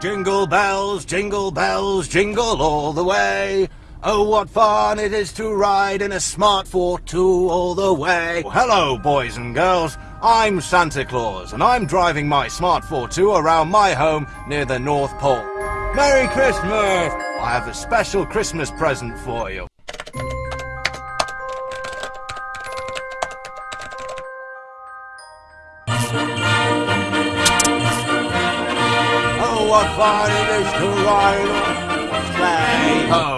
Jingle bells, jingle bells, jingle all the way. Oh, what fun it is to ride in a smart fortwo all the way. Oh, hello, boys and girls. I'm Santa Claus, and I'm driving my smart fortwo around my home near the North Pole. Merry Christmas! I have a special Christmas present for you. Fun it is to ride on a! Oh,